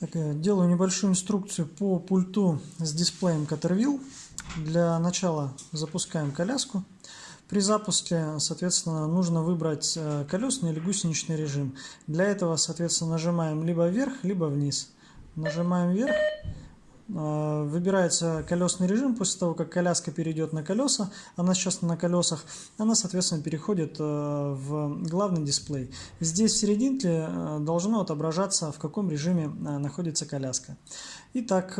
Так, делаю небольшую инструкцию по пульту с дисплеем Caterwheel. Для начала запускаем коляску. При запуске, соответственно, нужно выбрать э, колесный или гусеничный режим. Для этого, соответственно, нажимаем либо вверх, либо вниз. Нажимаем вверх, выбирается колесный режим после того, как коляска перейдет на колеса, она сейчас на колесах, она, соответственно, переходит э, в главный дисплей. Здесь в серединке э, должно отображаться, в каком режиме э, находится коляска. Итак,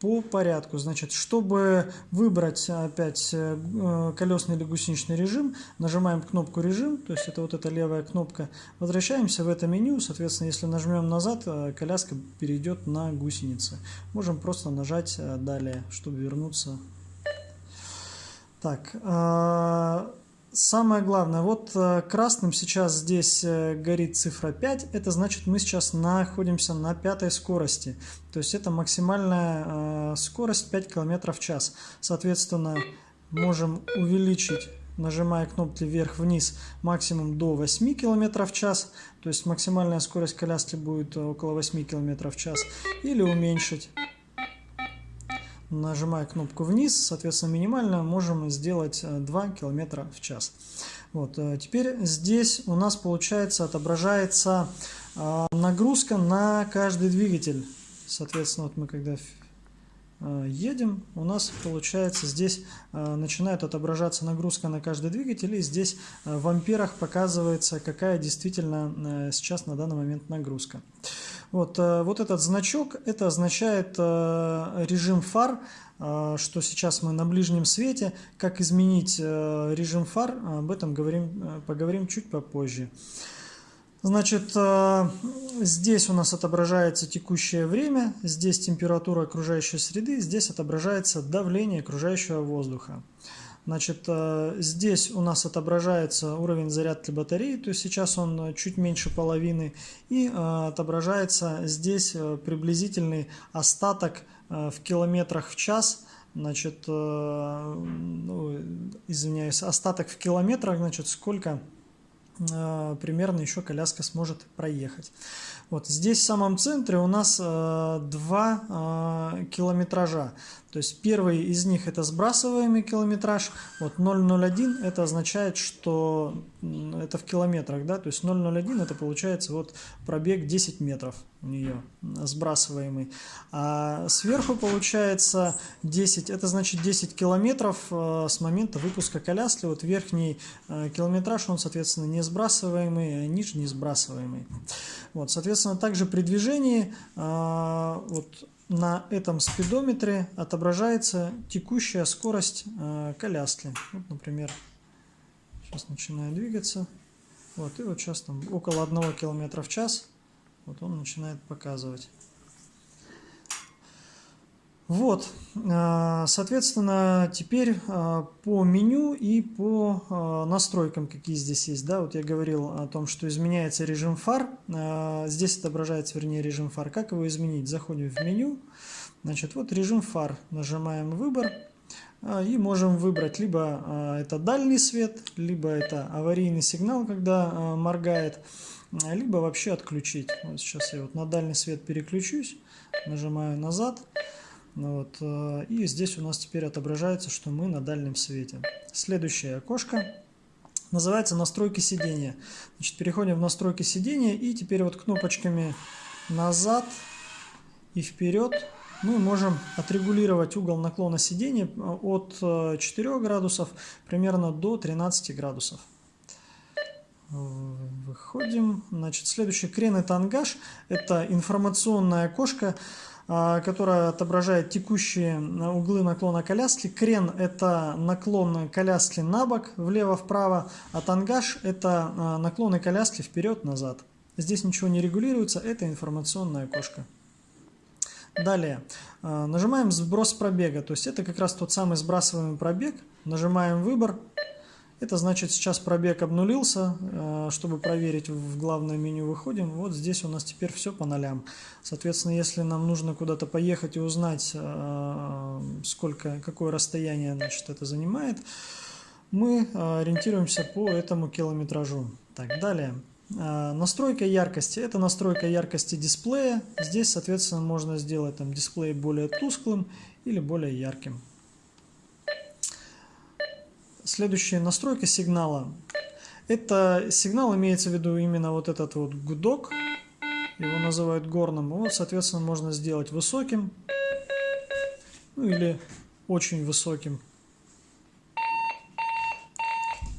по порядку. Значит, чтобы выбрать опять колесный или гусеничный режим, нажимаем кнопку «Режим», то есть это вот эта левая кнопка, возвращаемся в это меню, соответственно, если нажмем назад, коляска перейдет на гусеницы. Можем просто просто нажать э, далее, чтобы вернуться. Так, э, самое главное, вот э, красным сейчас здесь горит цифра 5, это значит мы сейчас находимся на пятой скорости, то есть это максимальная скорость 5 км в час. Соответственно, можем увеличить нажимая кнопки вверх-вниз максимум до 8 км в час, то есть максимальная скорость коляски будет около 8 км в час, или уменьшить нажимая кнопку вниз, соответственно, минимально можем сделать 2 э, км в час. Вот, э, теперь здесь у нас получается отображается э, нагрузка на каждый двигатель. Соответственно, вот мы когда едем, у нас получается здесь начинает отображаться нагрузка на каждый двигатель, и здесь в амперах показывается, какая действительно сейчас на данный момент нагрузка. Вот, э, вот этот значок, это означает э, режим фар, э, что сейчас мы на ближнем свете. Как изменить режим фар, об этом говорим, поговорим чуть попозже. Значит, здесь у нас отображается текущее время, здесь температура окружающей среды, здесь отображается давление окружающего воздуха. Значит, э, здесь у нас отображается уровень зарядки батареи, то есть сейчас он э, чуть меньше половины, и э, отображается здесь приблизительный остаток в километрах в час, значит, ну, извиняюсь, остаток в километрах, значит, сколько примерно еще коляска сможет проехать. Вот здесь в самом центре у нас два километража. То есть первый из них это сбрасываемый километраж. Вот 0,01 это означает, что это в километрах, да, то есть 0,01 это получается вот пробег 10 метров у нее сбрасываемый. А сверху получается 10, это значит 10 километров э, с момента выпуска коляски. Вот верхний э, километраж, он, соответственно, не сбрасываемый, а нижний сбрасываемый. Вот, соответственно, также при движении э, вот на этом спидометре отображается текущая скорость э, коляски. Вот, например, сейчас начинаю двигаться. Вот, и вот сейчас там около 1 км в час вот он начинает показывать. Вот, э, соответственно, теперь э, по меню и по э, настройкам, какие здесь есть. Да, вот я говорил о том, что изменяется режим фар. Здесь отображается, вернее, режим фар. Как его изменить? Заходим в меню. Значит, вот режим фар. Нажимаем «Выбор». И можем выбрать либо это дальний свет, либо это аварийный сигнал, когда моргает, либо вообще отключить. Вот сейчас я вот на дальний свет переключусь, нажимаю «Назад». Ну вот, э, и здесь у нас теперь отображается, что мы на дальнем свете. Следующее окошко называется настройки сидения. Значит, переходим в настройки сидения и теперь вот кнопочками назад и вперед мы можем отрегулировать угол наклона сидения э, от 4 э, градусов примерно до 13 градусов. Выходим. Значит, следующий крен это ангаж. Это информационное окошко которая отображает текущие углы наклона коляски. Крен – это наклон коляски на бок, влево-вправо, а тангаж – это а, наклоны коляски вперед-назад. Здесь ничего не регулируется, это информационное окошко. Далее, а, нажимаем сброс пробега, то есть это как раз тот самый сбрасываемый пробег. Нажимаем выбор, это значит, сейчас пробег обнулился. Э, чтобы проверить, в главное меню выходим. Вот здесь у нас теперь все по нолям. Соответственно, если нам нужно куда-то поехать и узнать, э, сколько, какое расстояние значит, это занимает, мы э, ориентируемся по этому километражу. Так, далее. Настройка яркости. Это настройка яркости дисплея. Здесь, соответственно, можно сделать там дисплей более тусклым или более ярким. Следующая настройка сигнала. Это сигнал имеется в виду именно вот этот вот гудок. Его называют горным. Его, соответственно, можно сделать высоким. Ну или очень высоким.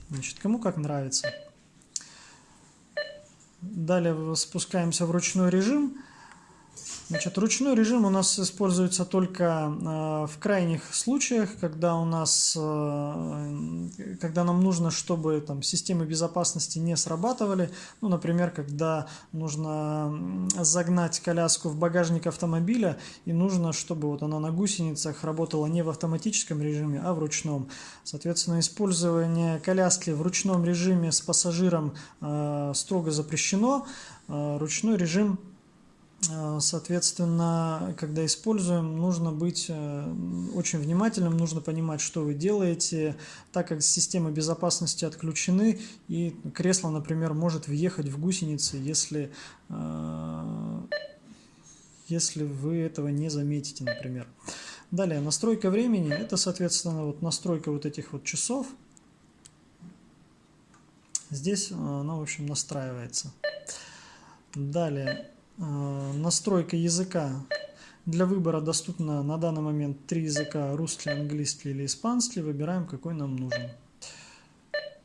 Значит, кому как нравится. Далее спускаемся в ручной режим. Значит, ручной режим у нас используется только э, в крайних случаях, когда у нас, э, когда нам нужно, чтобы там системы безопасности не срабатывали. Ну, например, когда нужно загнать коляску в багажник автомобиля и нужно, чтобы вот она на гусеницах работала не в автоматическом режиме, а в ручном. Соответственно, использование коляски в ручном режиме с пассажиром э, строго запрещено. Ручной режим соответственно, когда используем, нужно быть э, очень внимательным, нужно понимать, что вы делаете, так как системы безопасности отключены, и кресло, например, может въехать в гусеницы, если, э, если вы этого не заметите, например. Далее, настройка времени, это, соответственно, вот настройка вот этих вот часов. Здесь она, в общем, настраивается. Далее, Э, настройка языка. Для выбора доступно на данный момент три языка, русский, английский или испанский. Выбираем, какой нам нужен.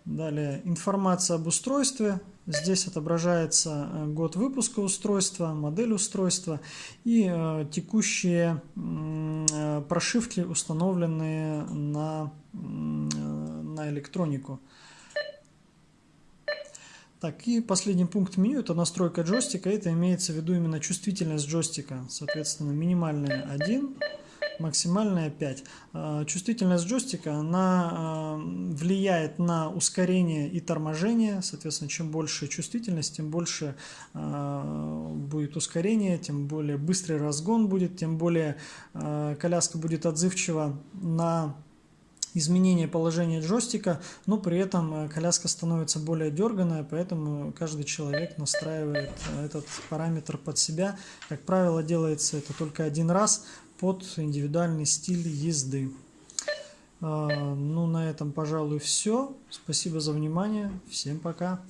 Далее, информация об устройстве. Здесь отображается э, год выпуска устройства, модель устройства и э, текущие э, прошивки, установленные на, э, на электронику. Так, и последний пункт меню – это настройка джойстика. Это имеется в виду именно чувствительность джойстика. Соответственно, минимальная 1, максимальная 5. А, чувствительность джойстика, она а, влияет на ускорение и торможение. Соответственно, чем больше чувствительность, тем больше а, будет ускорение, тем более быстрый разгон будет, тем более коляска будет отзывчива на изменение положения джойстика, но при этом э, коляска становится более дерганная, поэтому каждый человек настраивает э, этот параметр под себя. Как правило, делается это только один раз под индивидуальный стиль езды. А, ну, на этом, пожалуй, все. Спасибо за внимание. Всем пока.